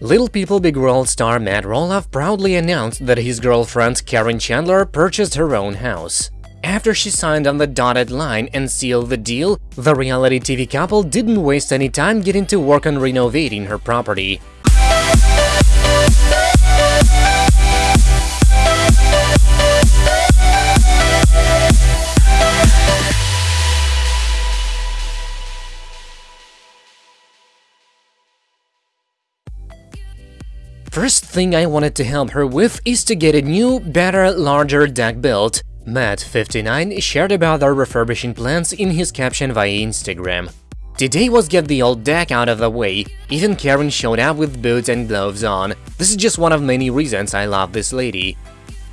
Little People Big World star Matt Roloff proudly announced that his girlfriend Caryn Chandler purchased her own house. After she signed on the dotted line and sealed the deal, the reality TV couple didn't waste any time getting to work on renovating her property. First thing I wanted to help her with is to get a new, better, larger deck built. Matt, 59, shared about their refurbishing plans in his caption via Instagram. Today was get the old deck out of the way, even Caryn showed up with boots and gloves on. This is just one of many reasons I love this lady.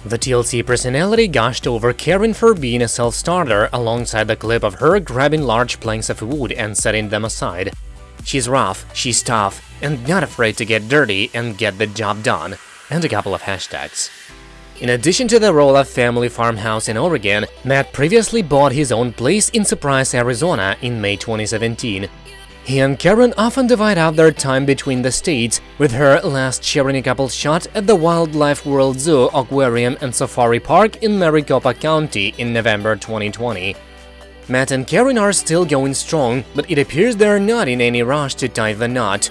The TLC personality gushed over Caryn for being a self-starter alongside the clip of her grabbing large planks of wood and setting them aside. She's rough, she's tough, and not afraid to get dirty and get the job done, and a couple of hashtags. In addition to the Roloff family farmhouse in Oregon, Matt previously bought his own place in Surprise, Arizona in May 2017. He and Caryn often divide out their time between the states, with her last sharing a couple shot at the Wildlife World Zoo Aquarium and Safari Park in Maricopa County in November 2020. Matt and Karen are still going strong, but it appears they're not in any rush to tie the knot.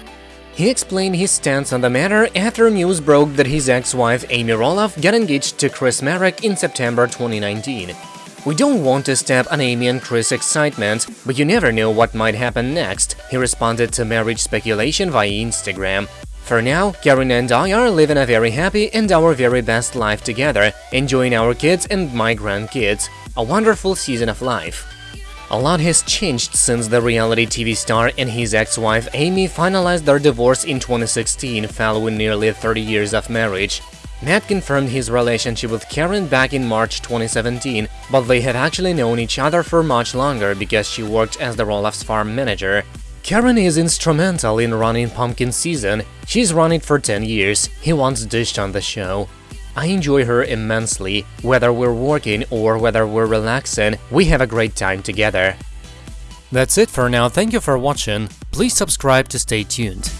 He explained his stance on the matter after news broke that his ex-wife Amy Roloff got engaged to Chris Marek in September 2019. We don't want to step on Amy and Chris' excitement, but you never know what might happen next, he responded to marriage speculation via Instagram. For now, Caryn and I are living a very happy and our very best life together, enjoying our kids and my grandkids. A wonderful season of life. A lot has changed since the reality TV star and his ex-wife Amy finalized their divorce in 2016 following nearly 30 years of marriage. Matt confirmed his relationship with Caryn back in March 2017, but they have actually known each other for much longer because she worked as the Roloff's farm manager. Caryn is instrumental in running Pumpkin season, she's run it for 10 years, he once dished on the show. I enjoy her immensely, whether we're working or whether we're relaxing, we have a great time together. That's it for now, thank you for watching, please subscribe to stay tuned.